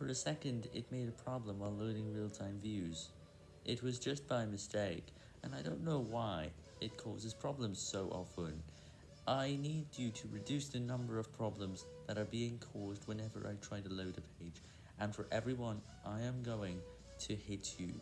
For a second, it made a problem while loading real-time views. It was just by mistake, and I don't know why it causes problems so often. I need you to reduce the number of problems that are being caused whenever I try to load a page, and for everyone I am going to hit you.